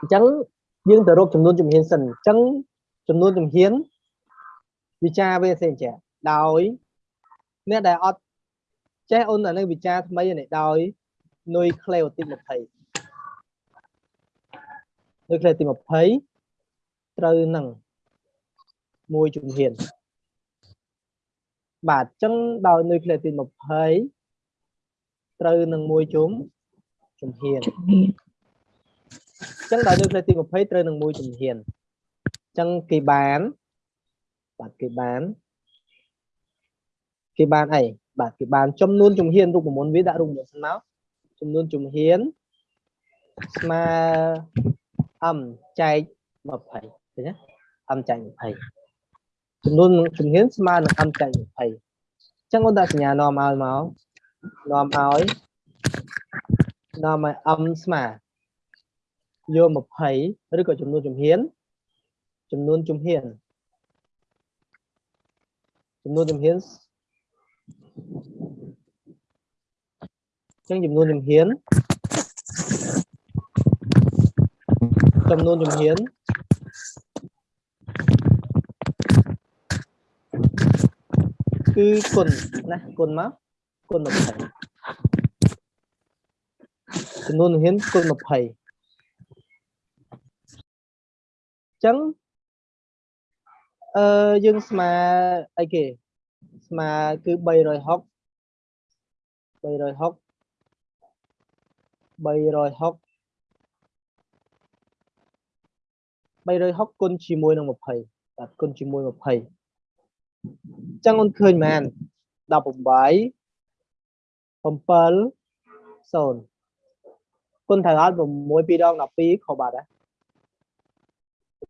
អញ្ចឹងយើងទៅរកចំនួនជំហានសិនអញ្ចឹងចំនួនជំហានវិចារវាសេចេះដោយអ្នកដែលអត់ចេះអូនអានេះវិចារថ្មីនេះដោយនុយក្លេអូទី20នុយក្លេអូទី20ត្រូវនឹងមួយជំហានបាទអញ្ចឹងដោយនុយក្លេអូទី20ត្រូវនឹងមួយជុំជំហាន អញ្ចឹងដោយនុយក្លេអូទី20ត្រូវនឹងមួយជំហានអញ្ចឹងគេបានបាទគេបានគេបានអីបាទគេបានចំនួនជំហានរូបមន្តវាដាក់រូបមន្តស្មកចំនួនជំហានស្មើអមចែក20ឃើញទេអមចែក20ចំនួនជំហានស្មើនឹងអមចែក20អញ្ចឹងអូនដាក់សញ្ញានាំឲ្យមកនាំឲ្យនាំឲ្យអមស្មើ យក20ឬក៏ចំនួនជំហានចំនួនជំហានចំនួនជំហានចឹងចំនួនជំហានចំនួនជំហានគឺគុណណាគុណមកគុណ20ចំនួនជំហានគុណ20 ចឹងអឺយើងស្មើអីគេស្មើគឺ360 360 360 360គុណជាមួយនឹង20បាទគុណជាមួយ20អញ្ចឹងអូនឃើញមែន18 7 0គុណត្រូវអត់6 2ដង12ខុសបាត់ហ៎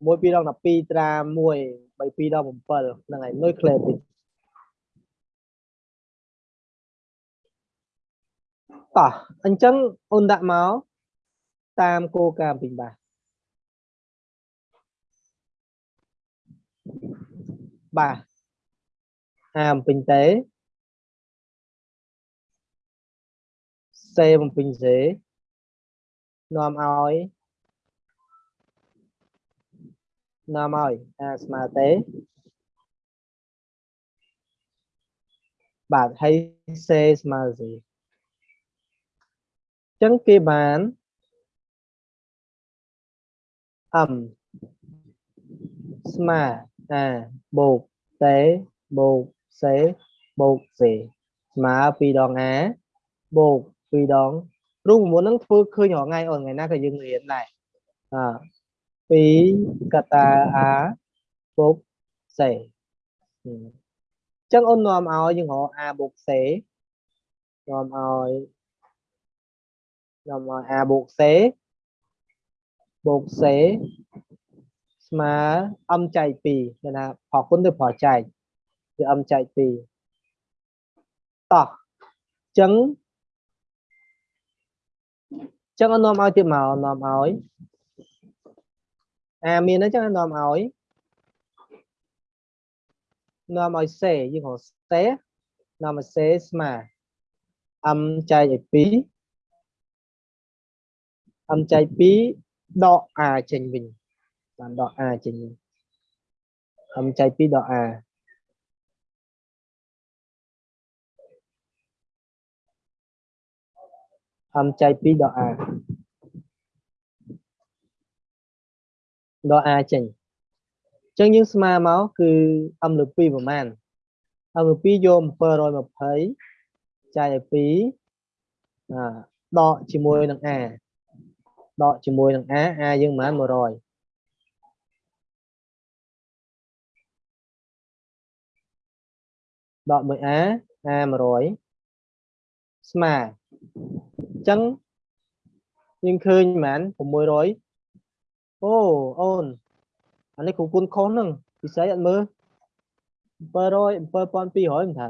6 2ដង12ត្រា1 3 2ដង7ហ្នឹងហើយនុយក្លេទីតោះអញ្ចឹងអូនដាក់មកតាមគោលការណ៍ពីបាទបាទអាមពេញទេសេបំពេញសេនាំឲ្យ នាំឲ្យអាស្មើទេបាទហើយសេស្មើសេចឹងគេបានអឹមស្មើអាបូកតេបូកសេបូកសេស្មើ2ដងអាបូក2ដងរូបមន្តហ្នឹងធ្វើឃើញរាល់ថ្ងៃអូនថ្ងៃណាក៏យើងរៀនដែរអ 2កតាអាបូកសេអញ្ចឹងអូននាំឲ្យយើងរកអាបូកសេនាំឲ្យខ្ញុំឲ្យ a បូក c បូក c ស្មើអំចែក2គឺថាផលគុណទៅផលចែកគឺអំចែក2តោះចឹងចឹងនាំឲ្យទៀតមកនាំឲ្យ អាមានអញ្ចឹងនាំឲ្យនាំឲ្យ c យើងហៅ c នាំឲ្យ c ស្មើអំចែកឲ្យ2អំចែក2ដក a ចេញវិញបានដក a ចេញវិញអំចែក2ដក a អំចែក2ដក a ដក a ចេញអញ្ចឹងយើងស្មើមកគឺអំលើ2ប្រមាណអំលើ2យក720ចែកឲ្យ2អាដកជាមួយនឹង a ដកជាមួយនឹង a a យើងប្រហែល100ដកមួយ a a 100ស្មើអញ្ចឹងយើងឃើញប្រហែល600 អូអូនអានេះគ្រូគុណខុសហ្នឹងពិសេសអត់មើល700 7200មិនថា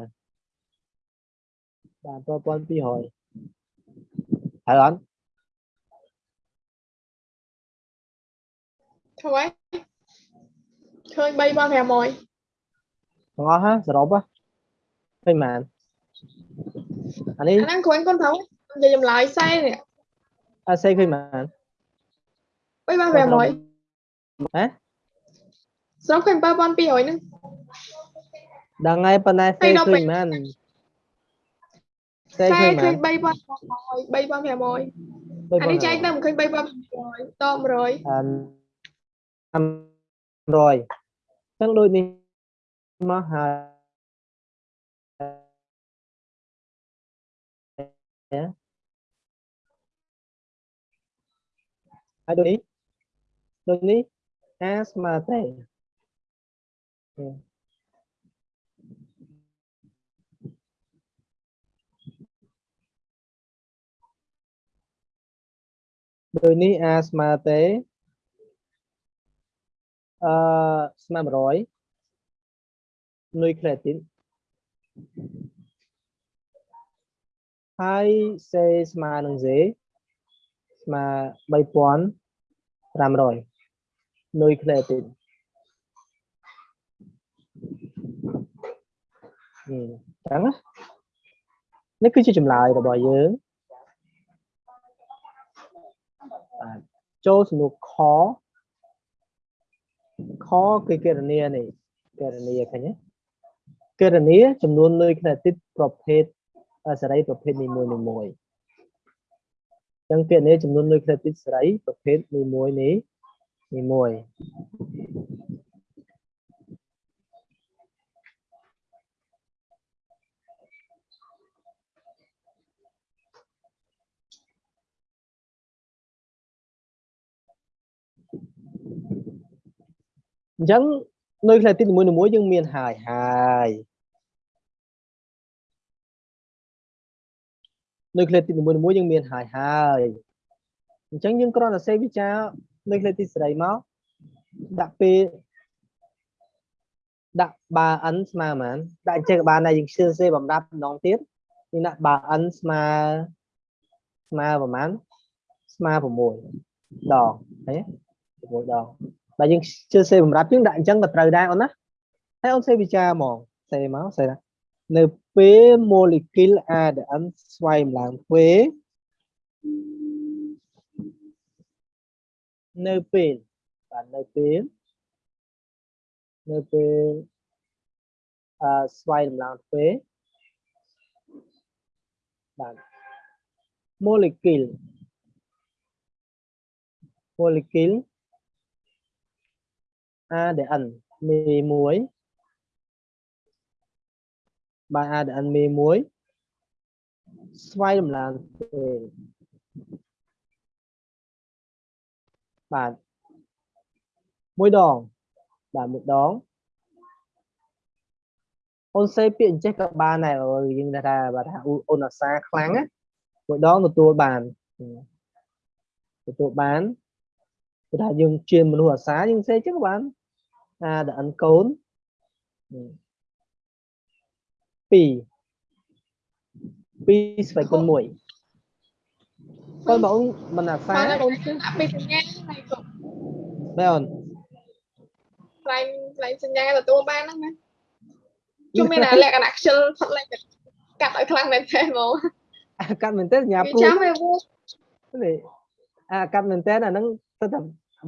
បាទ7200ហើយអត់ធ្វើឃើញ3500ទាំងអស់ហ่าសរុបហ៎ឃើញបានអានេះអា ហ្នឹងគ្រាន់គាត់ត្រូវនិយាយចម្លើយសេនេះអាសេឃើញបាន3500ហ៎ស្រុកឃើញ7200ហ្នឹងដល់ថ្ងៃប៉ុណ្ណាហើសេយឃើ ដល់ញពេលមែនសេតែឃើញឃើមែញន3500 3500អានេះចែកទៅមិនឃើញ3500ត100អា500ចឹងដូចនេះមកហើយហើយដូចនេះដូចនេះអាស្មើទេដូចនេះអាស្មើទេអឺស្មើ100នុយក្លេទីនហើយសេស្មើនឹងសេស្មើ3500 នុយក្លេទីនហឹមចឹងណានេះគឺជាចម្លើយរបស់យើងបាទចូលសំណួរខខគឺគណនានេះគណនាឃើញទេគណនាចំនួននុយក្លេទីនប្រភេទអសេរីប្រភេទនីមួយនីមួយអញ្ចឹងគណនាចំនួននុយក្លេទីនសេរីប្រភេទនីមួយនេះ នីមួយអញ្ចឹងនុយក្លេទីននីមួយនីមួយយើងមានហើយហើយនុយក្លេទីននីមួយនីមួយយើងមានហើយហើយអញ្ចឹងយើងគ្រាន់តែសេវិចា រនុយក្លេទីនសេរីមកដាក់ពេលដាក់បា n ស្មើប៉ុន្មានដាក់អញ្ចឹងក៏បានដែរយើងជឿសេបំរាប់ម្ដងទៀតយើងដាក់បា n ស្មើស្មើប្រហែលស្មើ6ដងឃើញទេ6ដងបើយើងជឿសេបំរាប់យើងដាក់អញ្ចឹងក៏ត្រូវដែរអូនណាហើយអូនសេវិចារហ្មងសេមកសេណានៅពេល molecule ADN ស្វែងឡើងទ្វេនៅពេល បាទនៅពេលនៅពេលអឺស្វែងឡើងទ្វេបាទ molecule molecule ADN មេមួយបាទ ADN មេមួយស្វ័យដំឡើងទេ បាទមួយដងបាទមួយដងអូនសេពាក្យអញ្ចេះក៏បានដែរបើយើងថាបើថាអូនអាសាខ្លាំងណាមួយដងទទួលបានទទួលបានគឺថាយើងជាមនុស្សអាសាយើងសេអញ្ចឹងក៏បានអាដអិនកូន2 2ស្វ័យគុណ1 គាត់បងអូនមិនអាសាបានតែកូនជឿដាក់ពីសញ្ញាហើយកូនមែនអូនខ្លែងខ្លែងសញ្ញាទទួលបានហ្នឹងណាជុំមានតែលក្ខណៈខ្ជិលផុតលេខកាត់ឲ្យខ្លាំងមែនទេហ្មងអាកាត់មែនទេញ៉ាវាព្រួយចាំវាវល់នេះអាកាត់មែនទេអាហ្នឹងទៅតែ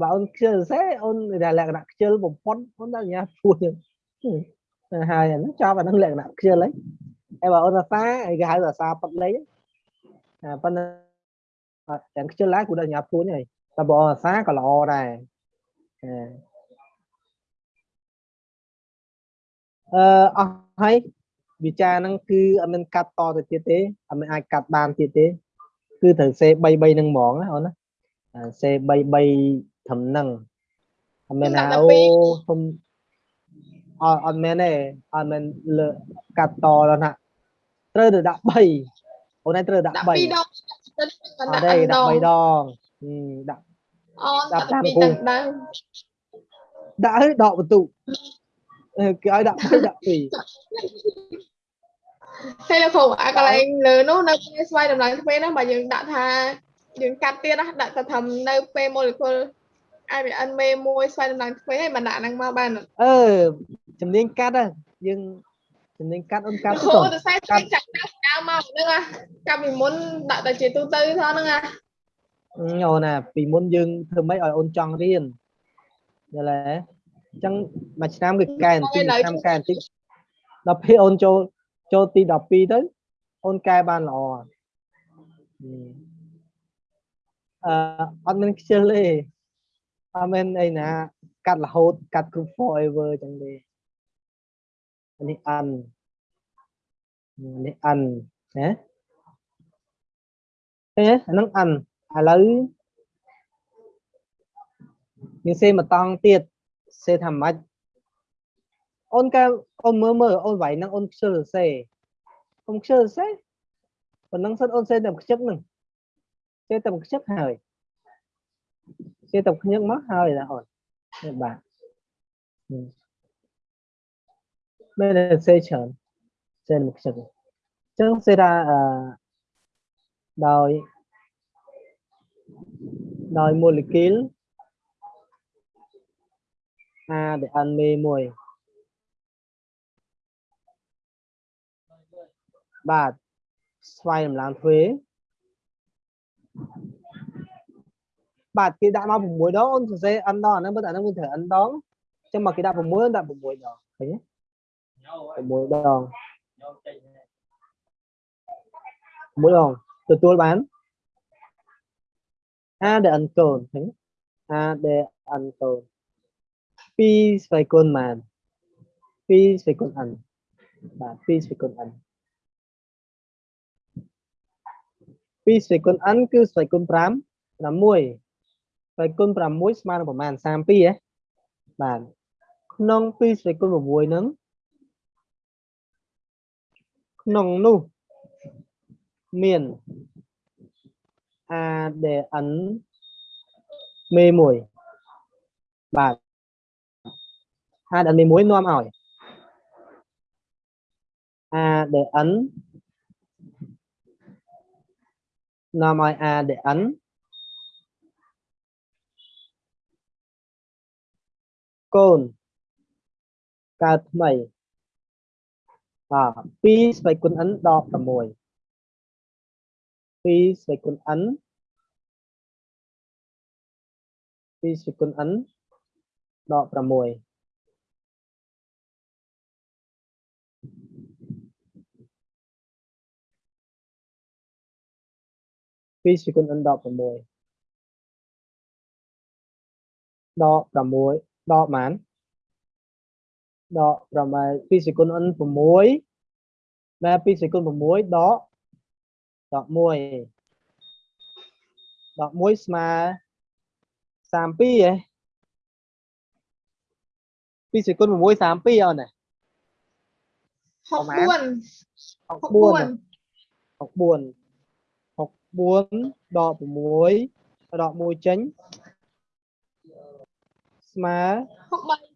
បើអូនខ្ជិលសេអូនដែលលក្ខណៈខ្ជិលបំផុតអូនដល់ញ៉ាព្រួយទៅហើយអាហ្នឹងចប់អាហ្នឹងលក្ខណៈខ្ជិលហើយហើយបើអូនអាសាអីគេហៅអាសាផុតលេខអាប៉ុន្តែ អត់ទាំងខ្ជិលហើយគួរដល់ញ៉ាព្រួយហើយតែបើអូនអាសាក៏ល្អដែរអឺអឺអស់ហើយវិចារហ្នឹងគឺអត់មានកាត់តទៅទៀតទេអត់មានអាចកាត់បានទៀតទេ គឺត្រូវសេ3 3នឹងហ្មងណាអូនណាអាសេ3 3ត្រឹមហ្នឹងអត់មានថាអូសុំអត់អត់មែនទេអត់មែនលើកាត់តដល់ណាត្រូវទៅដាក់3អូនឯងត្រូវដាក់ដាក់3ពីរដង អដាក់ត់ទេ3ដាក់ដង3ដងហឹមដាក់អូនដាក់ដាក់តាមពីគូរដងដើមដាក់ឲ្យដកបន្ទុកអឺគេឲ្យដាក់3ដាក់2ហើយលោកគ្រូអាកន្លែងលើនោះនៅពេលស្វ័យតម្លៃទ្វេហ្នឹងបើយើងដាក់ថាយើងកាត់ទៀតណាដាក់ទៅថានៅពេល molecule IBN មេមួយស្វ័យតម្លៃទ្វេហើយមិនដាក់ហ្នឹងមកបានអត់អឺជំនាញកាត់ហ៎យើងជំនាញកាត់អូនកាត់លោកទៅគ្រូតោះ ទៅខ្សែឆ្វេងចាក់ដាក់ដើមមកហ្នឹងអាកាប់ពីមុនដាក់តែជាទូទៅថហ្នឹងអាអូនណាពីមុនយើងធ្វើម៉េចឲ្យអូនចង់រៀនយល់ទេអញ្ចឹងមួយឆ្នាំគឺកែបន្តិចមួយឆ្នាំកែបន្តិចដល់ពេលអូនចូលចូលទី12ទៅអូនកែបានល្អអឺអត់មានខ្ជិលទេអត់មានអីណាកាត់រហូតកាត់គ្រប់ forever អញ្ចឹងទេនេះ un នេះ un ណាឃើញទេអាហ្នឹង un ឥឡូវយើងសេមកតង់ទៀតសេថាម៉េចអូនកែអូនមើលមើលអូនវាយហ្នឹងអូនខ្ជិលសេអូនខ្ជិលសេប៉ុណ្ណឹងសិនអូនសេតែខ្ជិកហ្នឹងសេតែខ្ជិកហើយសេតែខ្ញឹកមកហើយណាអូននេះបាទមែនទេសេច្រើន សេតែខ្ជិកអញ្ចឹងសេថាអឺដោយដោយ molecule ADN មេមួយបាទស្វ័យតម្លើងទ្វេបាទគេដាក់មក6ដងអូនសរសេរ n ដងអាហ្នឹងបើអាហ្នឹងវាត្រូវ n ដងអញ្ចឹងមកគេដាក់6អូនដាក់6ដងឃើញទេ6ដង 6ដងទទួលបាន ADN កូនឃើញ ADN កូន2ស្វ័យគុណបាន2ស្វ័យគុណ n បាទ2ស្វ័យគុណ n 2ស្វ័យគុណ n គឺស្វ័យគុណ5 6ស្វ័យគុណ6ស្មើនឹងប្រមាណ32ហ៎បាទក្នុង2ស្វ័យគុណ6ហ្នឹង ក្នុងនោះមាន ADN មេមួយបាទ ADN មេមួយនាំឲ្យ ADN នាំឲ្យ ADN កូនកើតថ្មីបាទ 2ស្វ័យគុណ n ដក6 2ស្វ័យគុណ n 2ស្វ័យគុណ n ដក6 2សេគុណ n ដក6ដក6ដកប៉ុន្មាន ដក8 2សេគុណ n 6ដែល2សេគុណ6ដកដក1ដក1ស្មើ32ហ៎2សេគុណ6 32អូនណា64 64 64 4ដក6ដក1ចេញស្មើ63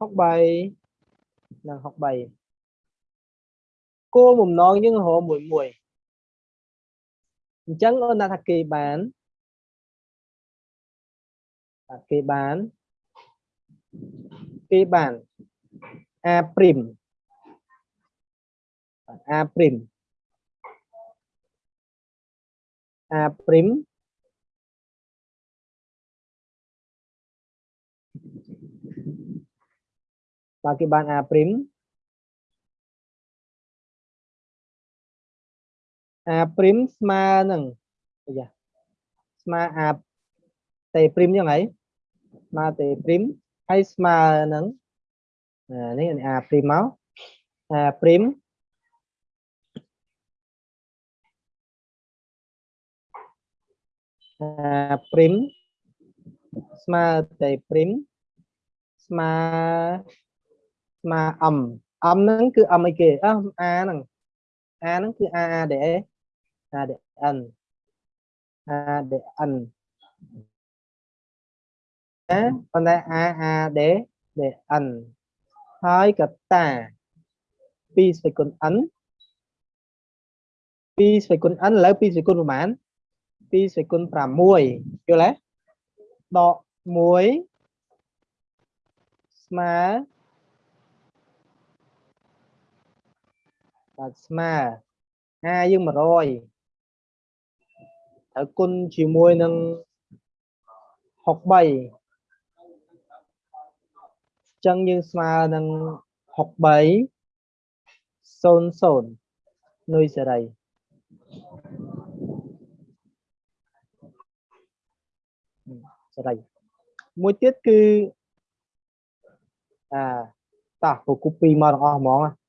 63និង63គោលបំណងយើងរកមួយមួយអញ្ចឹងអូនថាគេបានបាទគេបានគេបាន a' បាទ a' a ព្រីម បាទគេបាន a ព្រីម a ព្រីមស្មើនឹងអាយ៉ាស្មើ a តេព្រីមយ៉ាងហីស្មើតេព្រីមហើយស្មើនឹងនេះ a ព្រីមមក a ព្រីមព្រីមស្មើតែព្រីម ស្មើស្មើ m m ហ្នឹងគឺ m អីគេអើ a ហ្នឹង a ហ្នឹងគឺ a a ដែល a ដែល n a ដែល n ណាប៉ុន្តែ a a ដែលដែល n ហើយកតា2ស្វ័យគុណ n 2ស្វ័យគុណ n ឥឡូវ2ស្វ័យគុណប្រហែល2សេគុណ6យល់ទេដក1ស្មើ បាទស្មើ a យើង100ត្រូវគុណជាមួយនឹង63អញ្ចឹងយើងស្មើនឹង63 00នុយសេរីសេរីមួយទៀតគឺអាតោះពូគូពីមកទាំងអស់ហ្មងណា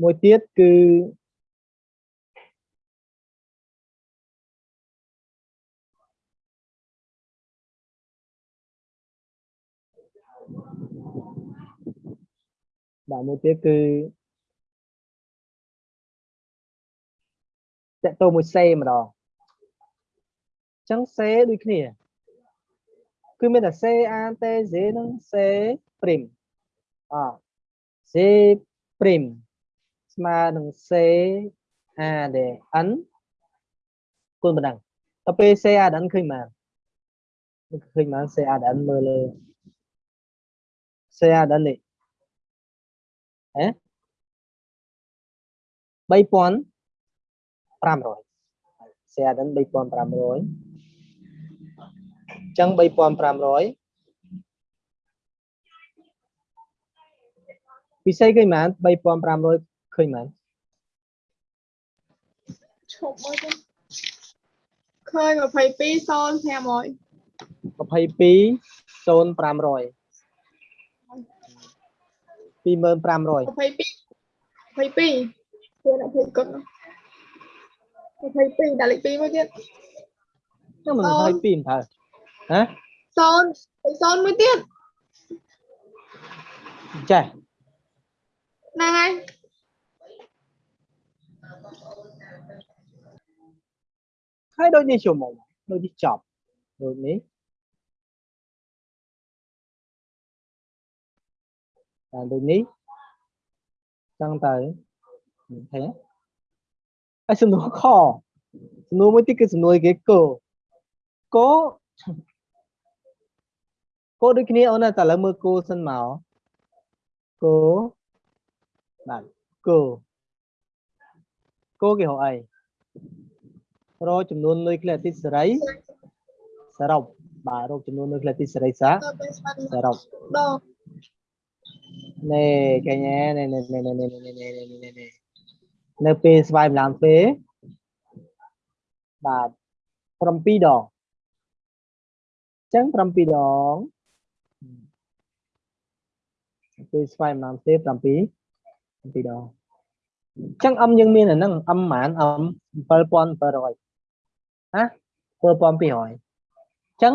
មួយទៀតគឺបាទមួយទៀតគឺតកតទៅមួយសេម្ដងអញ្ចឹងសេដូចគ្នា គឺមានតែ C A T Z និង C prim អ C prim ស្មើនឹង C A D N គុណប៉ុណ្ណឹងដល់ពេល C A D N ឃើញបានឃើញបាន C A D N មើលលើ C A D N នេះហ៎3500 C A D N 3500អញ្ចឹង3500ពិសេសឃើញបាន3500ឃើញបានឈប់មកទៅឃើញ22 0500 22 0500 2500 22 22ខ្លួនអត់ភ័យកត់22ដាក់លេខ2មួយទៀតហ្នឹងមិន22មិនត្រូ hả? Son son mới tiết trời nàng anh. Hai đôi đi chiều mộng đôi đi chọc đôi ní. À, đôi ní. Tăng tới mình thấy ai xin nó khó. Xin nó mới tiết cái xin nó cái cổ có គឺសំណួរគេកោកោកោដូចគ្នាអូនណាតែឥឡូវមើលគោសិនមកគោបាទគោគោគេហៅអីរកចំនួននុយក្លេអ៊ីទីតសេរីសរុបបាទរកចំនួននុយក្លេអ៊ីទីតសេរីសាទៅពេលស្មានសរុបដងនេះកញ្ញានេះនេះនេះនេះនេះនេះនេះនេះនេះនេះនៅពេលស្វ័យម្លងពេលបាទ7ដងអញ្ចឹង7ដង ពេលស្វ័យម្លងពេល7 7ដងអញ្ចឹងអឹមយើងមានអាហ្នឹងអឹមប្រហែលអឹម7700ណា7200អញ្ចឹង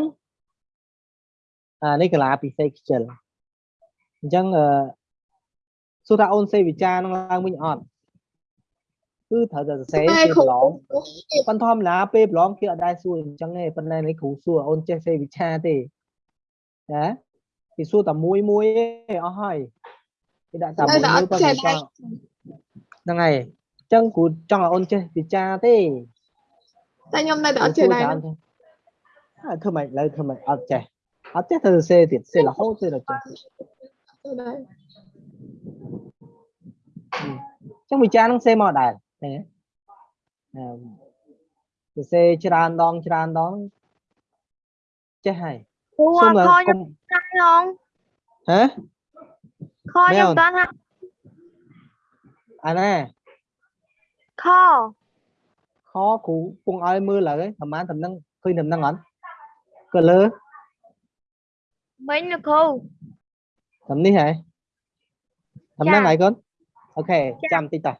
អានេះកាឡាពិសេសខ្ជិលអញ្ចឹងអឺសួរថាអូនសេវិចារនឹងឡើងវិញអត់គឺត្រូវតែសរសេរតែពេលគ្រូប្រឡងប៉ុន្តែធម្មតាពេលប្រឡងគេអត់ដែរសួរអញ្ចឹងទេប៉ុន្តែនេះគ្រូសួរអូនចេះសេវិចារទេណា គេសួរតែមួយមួយទេអស់ហើយគេដាក់តែមួយមួយប៉ុន្តែចង់ហ្នឹងហើយអញ្ចឹងគ្រូចង់ឲ្យអូនចេះវិចារទេតែខ្ញុំនៅតែអត់ចេះដែរអើធ្វើម៉េចឥឡូវធ្វើម៉េចអត់ចេះអត់ចេះទៅសរសេរទៀតសេររហូតទេដល់ចេះទៅដែរចឹងវិចារនឹងសេមកដែរឃើញទេអឺសរសេរច្រើនដងច្រើនដងចេះហើយគ្រូអសុំត់ឲ្យខកុខ្ញុំំ không? Hả? Kho Mấy trong toán học à nè. Kho. Kho cũ cùng ai mưa cái thầm ăn thầm năng khi thầm năng ảnh. Cờ lơ. Mấy là khô thầm đi hả? Thầm dạ. năng lại con. Ok dạ. chạm tít tài